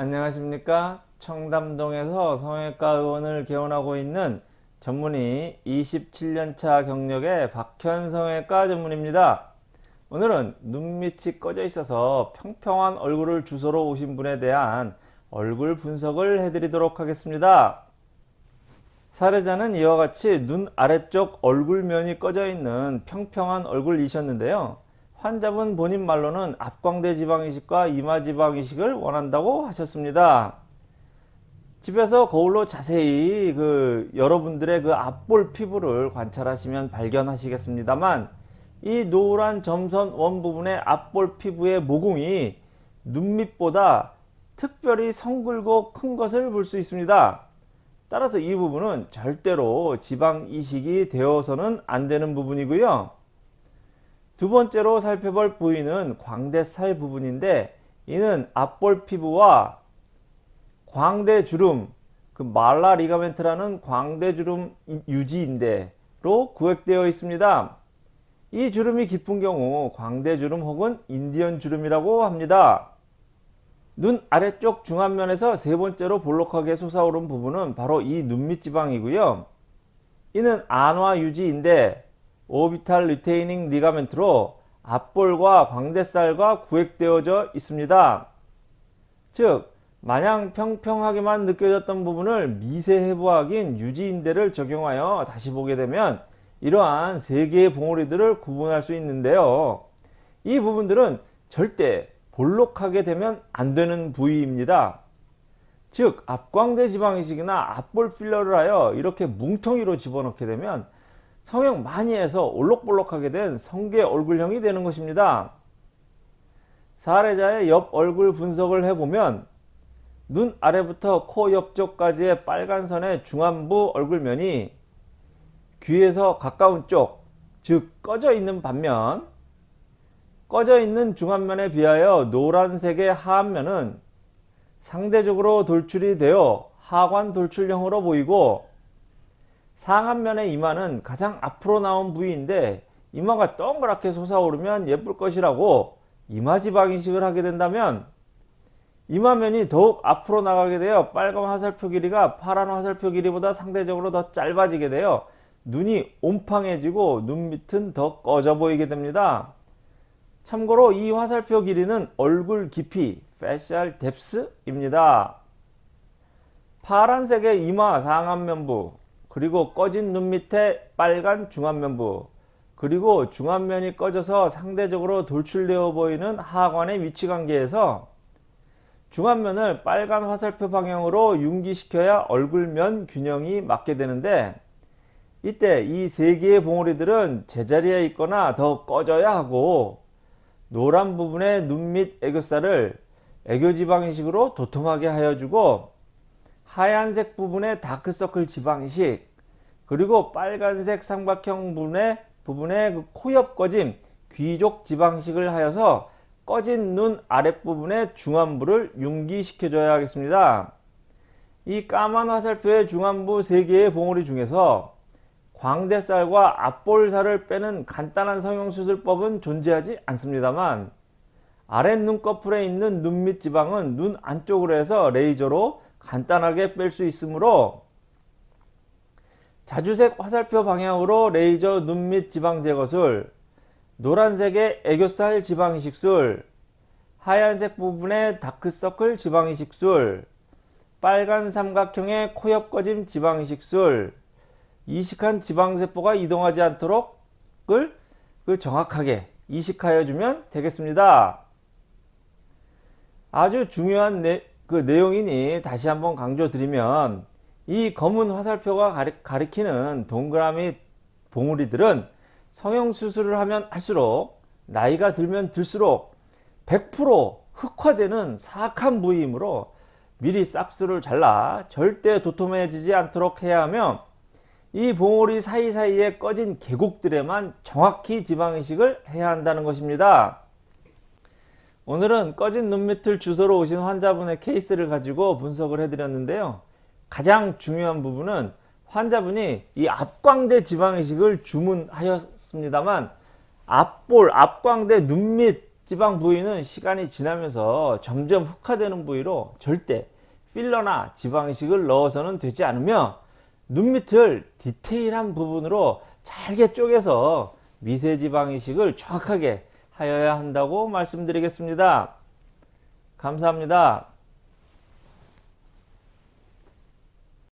안녕하십니까? 청담동에서 성형외과 의원을 개원하고 있는 전문의 27년차 경력의 박현 성형외과 전문입니다. 오늘은 눈밑이 꺼져 있어서 평평한 얼굴을 주소로 오신 분에 대한 얼굴 분석을 해드리도록 하겠습니다. 사례자는 이와 같이 눈 아래쪽 얼굴면이 꺼져 있는 평평한 얼굴이셨는데요 환자분 본인 말로는 앞광대 지방이식과 이마 지방이식을 원한다고 하셨습니다. 집에서 거울로 자세히 그 여러분들의 그 앞볼 피부를 관찰하시면 발견하시겠습니다만 이 노란 점선 원 부분의 앞볼 피부의 모공이 눈밑보다 특별히 성글고 큰 것을 볼 수 있습니다. 따라서 이 부분은 절대로 지방 이식이 되어서는 안 되는 부분이고요. 두 번째로 살펴볼 부위는 광대살 부분인데 이는 앞볼 피부와 광대주름 그 malar ligament라는 광대주름 유지인대로 구획되어 있습니다. 이 주름이 깊은 경우 광대주름 혹은 인디언 주름이라고 합니다. 눈 아래쪽 중안면에서 세 번째로 볼록하게 솟아오른 부분은 바로 이 눈밑 지방이고요. 이는 안와 유지인대 orbital retaining ligament로 앞볼과 광대살과 구획되어져 있습니다. 즉 마냥 평평하게만 느껴졌던 부분을 미세 해부학인 유지인대를 적용하여 다시 보게 되면 이러한 세 개의 봉우리들을 구분할 수 있는데요. 이 부분들은 절대 볼록하게 되면 안 되는 부위입니다. 즉 앞광대 지방이식이나 앞볼 필러를 하여 이렇게 뭉텅이로 집어넣게 되면 성형 많이 해서 올록볼록하게 된 성게 얼굴형이 되는 것입니다. 사례자의 옆 얼굴 분석을 해보면 눈 아래부터 코 옆쪽까지의 빨간 선의 중안부 얼굴면이 귀에서 가까운 쪽, 즉 꺼져 있는 반면 꺼져 있는 중안면에 비하여 노란색의 하안면은 상대적으로 돌출이 되어 하관 돌출형으로 보이고 상안면의 이마는 가장 앞으로 나온 부위인데 이마가 동그랗게 솟아오르면 예쁠 것이라고 이마지방 이식을 하게 된다면 이마면이 더욱 앞으로 나가게 되어 빨간 화살표 길이가 파란 화살표 길이보다 상대적으로 더 짧아지게 되어 눈이 옴팡해지고 눈 밑은 더 꺼져 보이게 됩니다. 참고로 이 화살표 길이는 얼굴 깊이 facial depth입니다. 파란색의 이마 상안면부 그리고 꺼진 눈 밑에 빨간 중안면부 그리고 중안면이 꺼져서 상대적으로 돌출되어 보이는 하관의 위치관계에서 중안면을 빨간 화살표 방향으로 융기시켜야 얼굴면 균형이 맞게 되는데 이때 이 세 개의 봉우리들은 제자리에 있거나 더 꺼져야 하고 노란 부분의 눈 밑 애교살을 애교지방이식으로 도톰하게 하여주고 하얀색 부분의 다크서클 지방이식 그리고 빨간색 삼각형 부분의 부분의 그 코옆 꺼짐 귀족 지방식을 하여서 꺼진 눈 아랫부분의 중안부를 융기시켜 줘야 하겠습니다. 이 까만 화살표의 중안부 3개의 봉우리 중에서 광대살과 앞볼살을 빼는 간단한 성형수술법은 존재하지 않습니다만 아랫 눈꺼풀에 있는 눈 밑 지방은 눈 안쪽으로 해서 레이저로 간단하게 뺄 수 있으므로 자주색 화살표 방향으로 레이저 눈 밑 지방 제거술 노란색의 애교살 지방이식술 하얀색 부분의 다크서클 지방이식술 빨간 삼각형의 코옆 꺼짐 지방이식술 이식한 지방세포가 이동하지 않도록 그 정확하게 이식하여 주면 되겠습니다. 아주 중요한 내, 그 내용이니 다시 한번 강조드리면 이 검은 화살표가 가리, 키는 동그라미 봉우리들은 성형수술을 하면 할수록 나이가 들면 들수록 100% 흑화되는 사악한 부위이므로 미리 싹수를 잘라 절대 도톰해지지 않도록 해야 하며 이 봉우리 사이사이에 꺼진 계곡들에만 정확히 지방이식을 해야 한다는 것입니다. 오늘은 꺼진 눈 밑을 주소로 오신 환자분의 케이스를 가지고 분석을 해드렸는데요. 가장 중요한 부분은 환자분이 이 앞광대 지방이식을 주문하였습니다만 앞볼, 앞광대 눈 밑 지방 부위는 시간이 지나면서 점점 흑화되는 부위로 절대 필러나 지방이식을 넣어서는 되지 않으며 눈 밑을 디테일한 부분으로 잘게 쪼개서 미세지방이식을 정확하게 하여야 한다고 말씀드리겠습니다. 감사합니다.